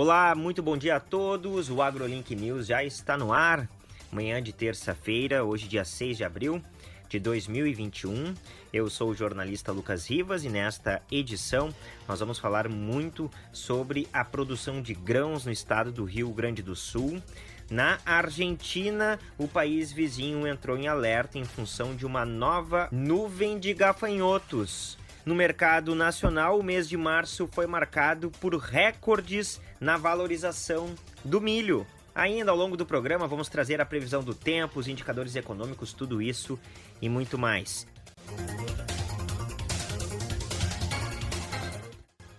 Olá, muito bom dia a todos. O AgroLink News já está no ar. Manhã de terça-feira, hoje dia 6 de abril de 2021. Eu sou o jornalista Lucas Rivas e nesta edição nós vamos falar muito sobre a produção de grãos no estado do Rio Grande do Sul. Na Argentina, o país vizinho entrou em alerta em função de uma nova nuvem de gafanhotos. No mercado nacional, o mês de março foi marcado por recordes na valorização do milho. Ainda ao longo do programa, vamos trazer a previsão do tempo, os indicadores econômicos, tudo isso e muito mais.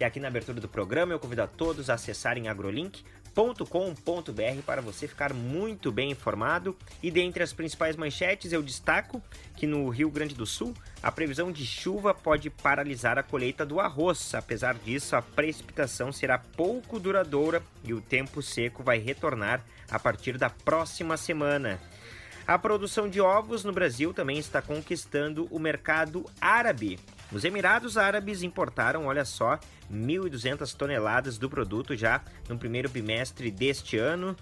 E aqui na abertura do programa, eu convido a todos a acessarem agrolink com.br para você ficar muito bem informado. E dentre as principais manchetes, eu destaco que no Rio Grande do Sul, a previsão de chuva pode paralisar a colheita do arroz. Apesar disso, a precipitação será pouco duradoura e o tempo seco vai retornar a partir da próxima semana. A produção de ovos no Brasil também está conquistando o mercado árabe. Os Emirados Árabes importaram, olha só, 1.200 toneladas do produto já no primeiro bimestre deste ano.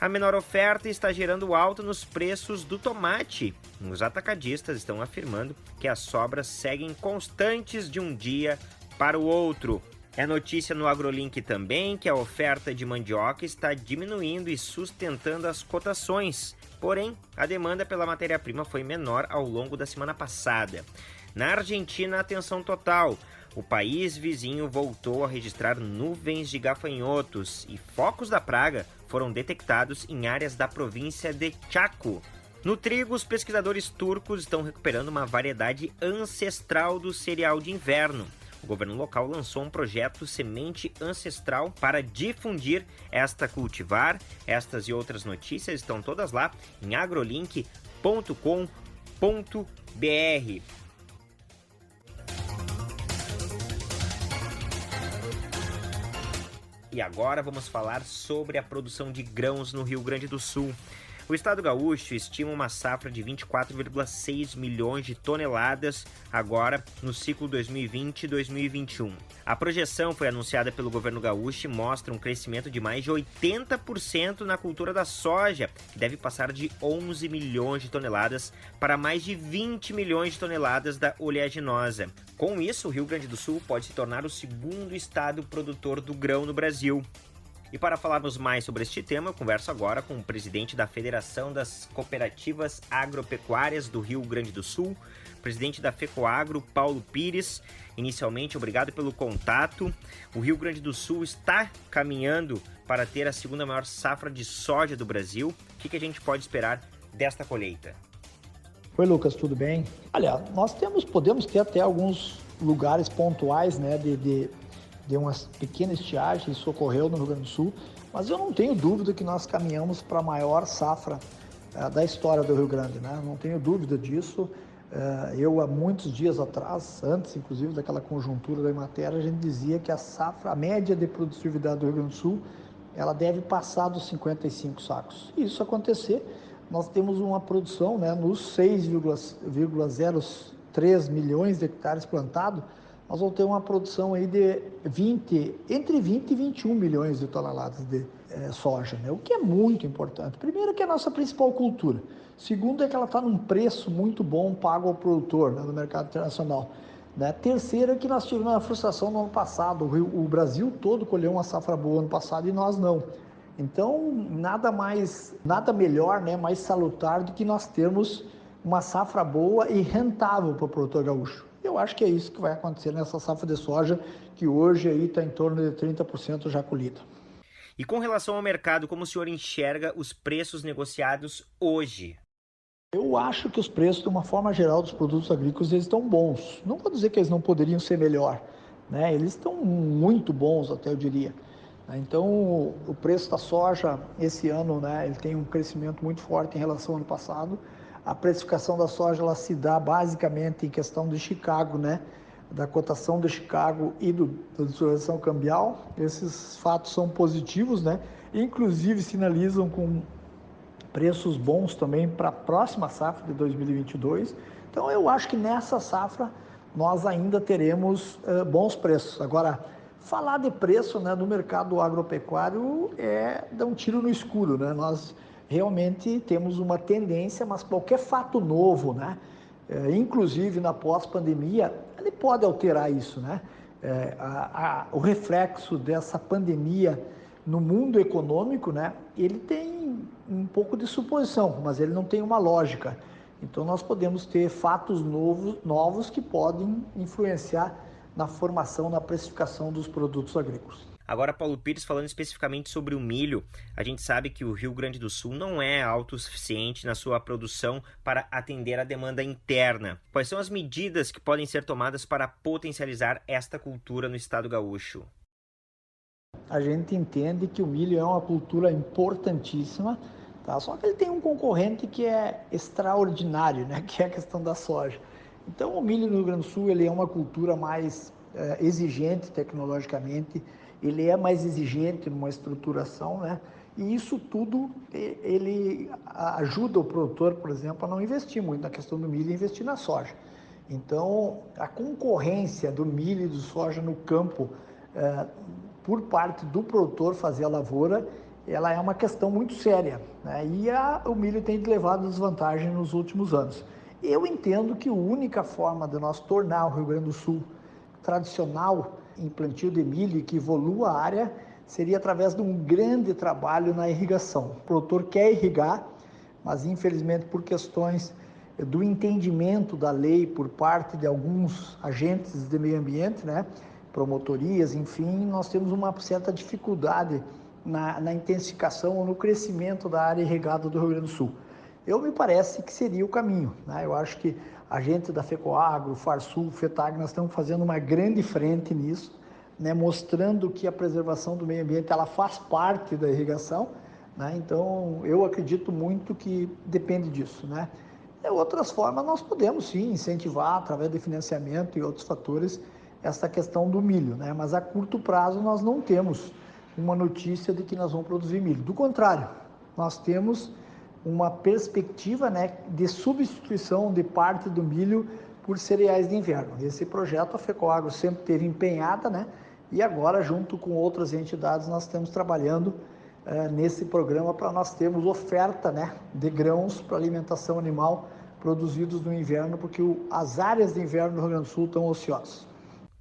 A menor oferta está gerando alta nos preços do tomate. Os atacadistas estão afirmando que as sobras seguem constantes de um dia para o outro. É notícia no AgroLink também que a oferta de mandioca está diminuindo e sustentando as cotações. Porém, a demanda pela matéria-prima foi menor ao longo da semana passada. Na Argentina, atenção total. O país vizinho voltou a registrar nuvens de gafanhotos e focos da praga foram detectados em áreas da província de Chaco. No trigo, os pesquisadores turcos estão recuperando uma variedade ancestral do cereal de inverno. O governo local lançou um projeto Semente Ancestral para difundir esta cultivar. Estas e outras notícias estão todas lá em agrolink.com.br. E agora vamos falar sobre a produção de grãos no Rio Grande do Sul. O estado gaúcho estima uma safra de 24,6 milhões de toneladas agora no ciclo 2020-2021. A projeção foi anunciada pelo governo gaúcho e mostra um crescimento de mais de 80% na cultura da soja, que deve passar de 11 milhões de toneladas para mais de 20 milhões de toneladas da oleaginosa. Com isso, o Rio Grande do Sul pode se tornar o segundo estado produtor do grão no Brasil. E para falarmos mais sobre este tema, eu converso agora com o presidente da Federação das Cooperativas Agropecuárias do Rio Grande do Sul, presidente da FECOAGRO, Paulo Pires. Inicialmente, obrigado pelo contato. O Rio Grande do Sul está caminhando para ter a segunda maior safra de soja do Brasil. O que, a gente pode esperar desta colheita? Oi, Lucas, tudo bem? Olha, nós temos, podemos ter até alguns lugares pontuais né, de, de deu uma pequena estiagem, isso ocorreu no Rio Grande do Sul, mas eu não tenho dúvida que nós caminhamos para a maior safra uh, da história do Rio Grande, né? Não tenho dúvida disso. Uh, eu, há muitos dias atrás, antes inclusive daquela conjuntura da matéria, a gente dizia que a safra, a média de produtividade do Rio Grande do Sul, ela deve passar dos 55 sacos. E isso acontecer, nós temos uma produção né, nos 6,03 milhões de hectares plantados, nós vamos ter uma produção aí de 20, entre 20 e 21 milhões de toneladas de é, soja, né? o que é muito importante. Primeiro que é a nossa principal cultura. Segundo é que ela está num preço muito bom pago ao produtor né, no mercado internacional. Né? Terceiro é que nós tivemos uma frustração no ano passado. O, Rio, o Brasil todo colheu uma safra boa ano passado e nós não. Então, nada mais, nada melhor, né, mais salutar do que nós termos uma safra boa e rentável para o produtor gaúcho. Eu acho que é isso que vai acontecer nessa safra de soja, que hoje aí está em torno de 30% já colhida. E com relação ao mercado, como o senhor enxerga os preços negociados hoje? Eu acho que os preços, de uma forma geral, dos produtos agrícolas, eles estão bons. Não vou dizer que eles não poderiam ser melhor, né? Eles estão muito bons, até eu diria. Então, o preço da soja esse ano, né, ele tem um crescimento muito forte em relação ao ano passado. A precificação da soja ela se dá basicamente em questão de Chicago, né? da cotação de Chicago e do, da desvalorização cambial. Esses fatos são positivos, né? Inclusive sinalizam com preços bons também para a próxima safra de 2022. Então eu acho que nessa safra nós ainda teremos uh, bons preços. Agora, falar de preço né, no mercado agropecuário é dar um tiro no escuro. Né? Nós realmente temos uma tendência, mas qualquer fato novo, né, é, inclusive na pós-pandemia, ele pode alterar isso. Né? É, a, a, o reflexo dessa pandemia no mundo econômico, né, ele tem um pouco de suposição, mas ele não tem uma lógica. Então nós podemos ter fatos novos, novos que podem influenciar na formação, na precificação dos produtos agrícolas. Agora, Paulo Pires, falando especificamente sobre o milho, a gente sabe que o Rio Grande do Sul não é autossuficiente na sua produção para atender a demanda interna. Quais são as medidas que podem ser tomadas para potencializar esta cultura no estado gaúcho? A gente entende que o milho é uma cultura importantíssima, tá? só que ele tem um concorrente que é extraordinário, né? que é a questão da soja. Então, o milho no Rio Grande do Sul ele é uma cultura mais exigente tecnologicamente, ele é mais exigente numa estruturação, né? E isso tudo ele ajuda o produtor, por exemplo, a não investir muito na questão do milho e investir na soja. Então, a concorrência do milho e do soja no campo é, por parte do produtor fazer a lavoura, ela é uma questão muito séria. Né? E a, o milho tem levado desvantagem nos últimos anos. Eu entendo que a única forma de nós tornar o Rio Grande do Sul tradicional em plantio de milho e que evolua a área seria através de um grande trabalho na irrigação. O produtor quer irrigar, mas infelizmente por questões do entendimento da lei por parte de alguns agentes de meio ambiente, né, promotorias, enfim, nós temos uma certa dificuldade na, na intensificação ou no crescimento da área irrigada do Rio Grande do Sul eu me parece que seria o caminho. Né? Eu acho que a gente da FECOAGRO, Farsul, FETAG, nós estamos fazendo uma grande frente nisso, né? mostrando que a preservação do meio ambiente ela faz parte da irrigação. Né? Então, eu acredito muito que depende disso. Né? De outras formas, nós podemos sim incentivar, através de financiamento e outros fatores, essa questão do milho, né? mas a curto prazo nós não temos uma notícia de que nós vamos produzir milho. Do contrário, nós temos uma perspectiva né, de substituição de parte do milho por cereais de inverno. Esse projeto a FECOAGRO sempre teve empenhada, né? E agora, junto com outras entidades, nós estamos trabalhando eh, nesse programa para nós termos oferta né, de grãos para alimentação animal produzidos no inverno, porque o, as áreas de inverno do Rio Grande do Sul estão ociosas.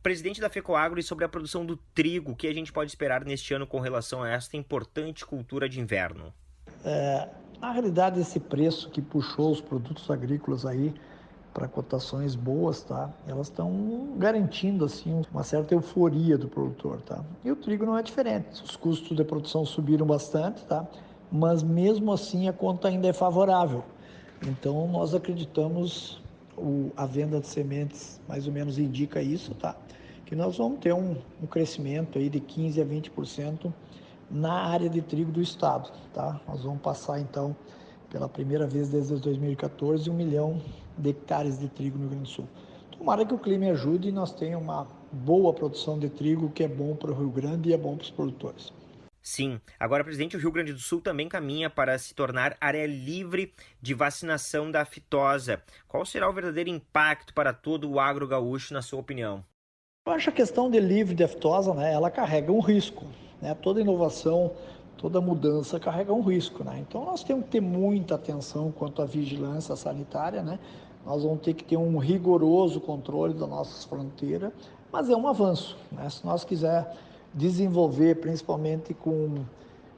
Presidente da FECOAGRO e sobre a produção do trigo, o que a gente pode esperar neste ano com relação a esta importante cultura de inverno? É, na realidade, esse preço que puxou os produtos agrícolas aí para cotações boas, tá? Elas estão garantindo assim uma certa euforia do produtor, tá? E o trigo não é diferente. Os custos de produção subiram bastante, tá? Mas mesmo assim a conta ainda é favorável. Então nós acreditamos o, a venda de sementes mais ou menos indica isso, tá? Que nós vamos ter um, um crescimento aí de 15 a 20% na área de trigo do estado. Tá? Nós vamos passar então, pela primeira vez desde 2014, um milhão de hectares de trigo no Rio Grande do Sul. Tomara que o clima ajude e nós tenhamos uma boa produção de trigo, que é bom para o Rio Grande e é bom para os produtores. Sim. Agora, presidente, o Rio Grande do Sul também caminha para se tornar área livre de vacinação da aftosa. Qual será o verdadeiro impacto para todo o agro gaúcho, na sua opinião? Eu acho a questão de livre de aftosa, né, ela carrega um risco. Né? Toda inovação, toda mudança carrega um risco. Né? Então nós temos que ter muita atenção quanto à vigilância sanitária. Né? Nós vamos ter que ter um rigoroso controle das nossas fronteiras, mas é um avanço. Né? Se nós quiser desenvolver, principalmente com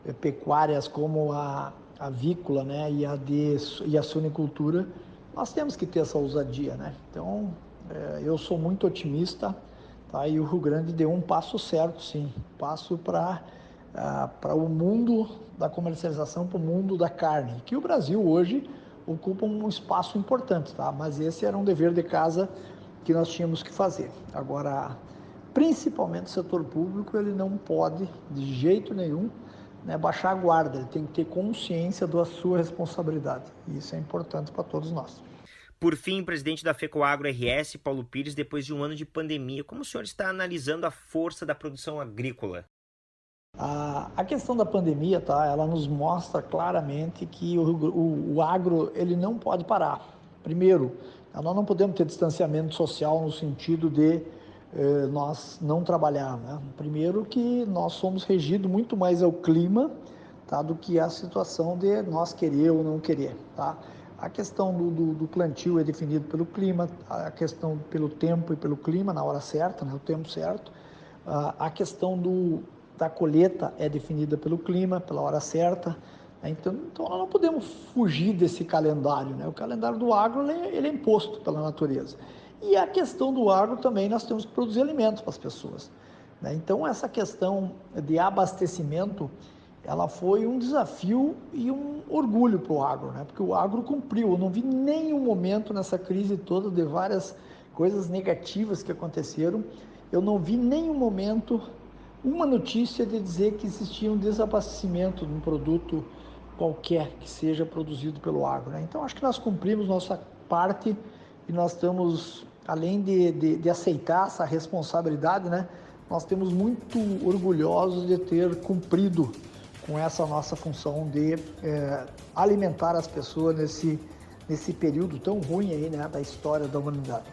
eh, pecuárias como a avícola né? e, a de, e a suinicultura, nós temos que ter essa ousadia. Né? Então, é, eu sou muito otimista Tá? E o Rio Grande deu um passo certo, sim, passo para uh, para o mundo da comercialização, para o mundo da carne, que o Brasil hoje ocupa um espaço importante, tá? mas esse era um dever de casa que nós tínhamos que fazer. Agora, principalmente o setor público, ele não pode, de jeito nenhum, né, baixar a guarda, ele tem que ter consciência da sua responsabilidade. E isso é importante para todos nós. Por fim, presidente da FECOAGRO RS, Paulo Pires, depois de um ano de pandemia, como o senhor está analisando a força da produção agrícola? A, questão da pandemia, tá, ela nos mostra claramente que o, o, o agro ele não pode parar. Primeiro, nós não podemos ter distanciamento social no sentido de eh, nós não trabalhar. Né? Primeiro que nós somos regidos muito mais ao clima tá, do que a situação de nós querer ou não querer. Tá? A questão do, do, do, plantio é definido pelo clima, a questão pelo tempo e pelo clima na hora certa, né, o tempo certo. A questão do, da colheita é definida pelo clima, pela hora certa. Né, então, então nós não podemos fugir desse calendário. Né? O calendário do agro ele, é, ele é imposto pela natureza. E a questão do agro também nós temos que produzir alimentos para as pessoas. Né? Então essa questão de abastecimento ela foi um desafio e um orgulho para o agro, né? porque o agro cumpriu. Eu não vi nenhum momento nessa crise toda de várias coisas negativas que aconteceram, eu não vi nenhum momento uma notícia de dizer que existia um desabastecimento de um produto qualquer que seja produzido pelo agro. Né? Então acho que nós cumprimos nossa parte e nós estamos, além de, de, de aceitar essa responsabilidade, né? nós temos muito orgulhosos de ter cumprido com essa nossa função de é, alimentar as pessoas nesse, nesse período tão ruim aí, né, da história da humanidade.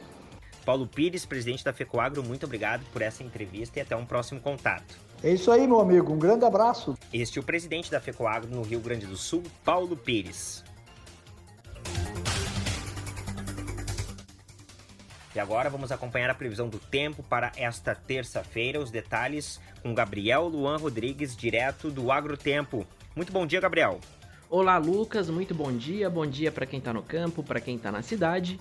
Paulo Pires, presidente da FECOAGRO, muito obrigado por essa entrevista e até um próximo contato. É isso aí, meu amigo. Um grande abraço. Este é o presidente da FECOAGRO no Rio Grande do Sul, Paulo Pires. E agora vamos acompanhar a previsão do tempo para esta terça-feira. Os detalhes com Gabriel Luan Rodrigues, direto do Agrotempo. Muito bom dia, Gabriel. Olá, Lucas. Muito bom dia. Bom dia para quem está no campo, para quem está na cidade.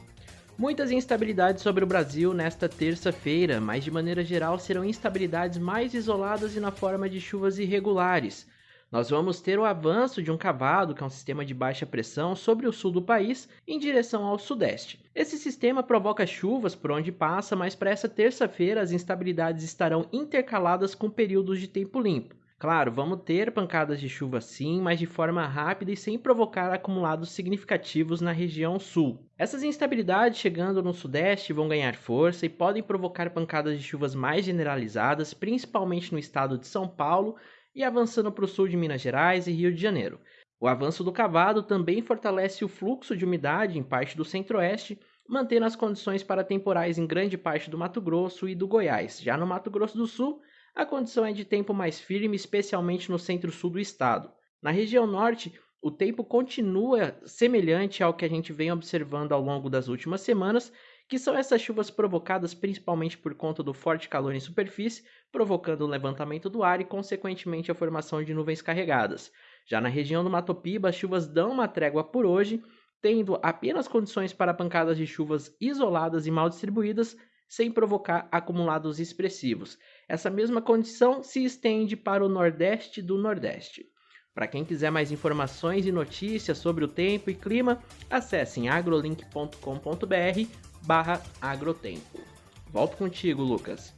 Muitas instabilidades sobre o Brasil nesta terça-feira, mas de maneira geral serão instabilidades mais isoladas e na forma de chuvas irregulares nós vamos ter o avanço de um cavado, que é um sistema de baixa pressão, sobre o sul do país em direção ao sudeste. Esse sistema provoca chuvas por onde passa, mas para essa terça-feira as instabilidades estarão intercaladas com períodos de tempo limpo. Claro, vamos ter pancadas de chuva sim, mas de forma rápida e sem provocar acumulados significativos na região sul. Essas instabilidades chegando no sudeste vão ganhar força e podem provocar pancadas de chuvas mais generalizadas, principalmente no estado de São Paulo e avançando para o sul de Minas Gerais e Rio de Janeiro. O avanço do cavado também fortalece o fluxo de umidade em parte do centro-oeste, mantendo as condições para temporais em grande parte do Mato Grosso e do Goiás. Já no Mato Grosso do Sul, a condição é de tempo mais firme, especialmente no centro-sul do estado. Na região norte, o tempo continua semelhante ao que a gente vem observando ao longo das últimas semanas que são essas chuvas provocadas principalmente por conta do forte calor em superfície, provocando o levantamento do ar e, consequentemente, a formação de nuvens carregadas. Já na região do Mato Piba, as chuvas dão uma trégua por hoje, tendo apenas condições para pancadas de chuvas isoladas e mal distribuídas, sem provocar acumulados expressivos. Essa mesma condição se estende para o nordeste do nordeste. Para quem quiser mais informações e notícias sobre o tempo e clima, acessem agrolink.com.br barra agrotempo. Volto contigo, Lucas.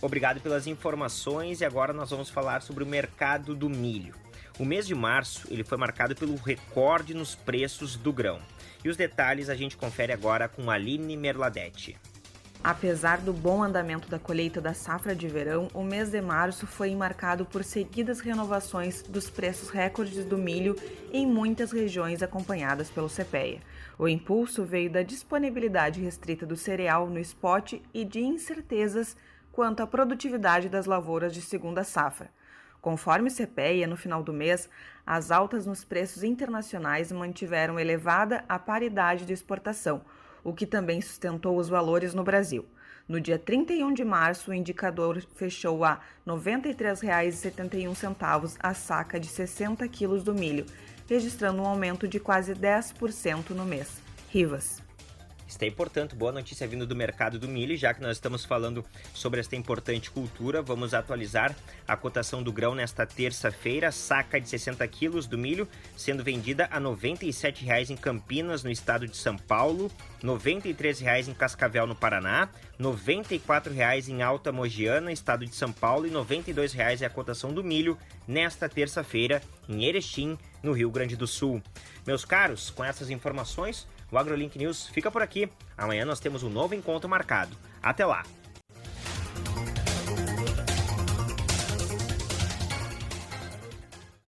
Obrigado pelas informações e agora nós vamos falar sobre o mercado do milho. O mês de março ele foi marcado pelo recorde nos preços do grão. E os detalhes a gente confere agora com Aline Merladete. Apesar do bom andamento da colheita da safra de verão, o mês de março foi marcado por seguidas renovações dos preços recordes do milho em muitas regiões acompanhadas pelo CPEA. O impulso veio da disponibilidade restrita do cereal no spot e de incertezas quanto à produtividade das lavouras de segunda safra. Conforme o CPEA, no final do mês, as altas nos preços internacionais mantiveram elevada a paridade de exportação, o que também sustentou os valores no Brasil. No dia 31 de março, o indicador fechou a R$ 93,71 a saca de 60 quilos do milho, registrando um aumento de quase 10% no mês. Rivas. Está portanto, boa notícia vindo do mercado do milho, já que nós estamos falando sobre esta importante cultura. Vamos atualizar a cotação do grão nesta terça-feira. Saca de 60 quilos do milho sendo vendida a R$ 97,00 em Campinas, no estado de São Paulo, R$ 93,00 em Cascavel, no Paraná, R$ 94,00 em Alta Mogiana, estado de São Paulo, e R$ 92,00 é a cotação do milho nesta terça-feira em Erechim, no Rio Grande do Sul. Meus caros, com essas informações, o AgroLink News fica por aqui. Amanhã nós temos um novo encontro marcado. Até lá!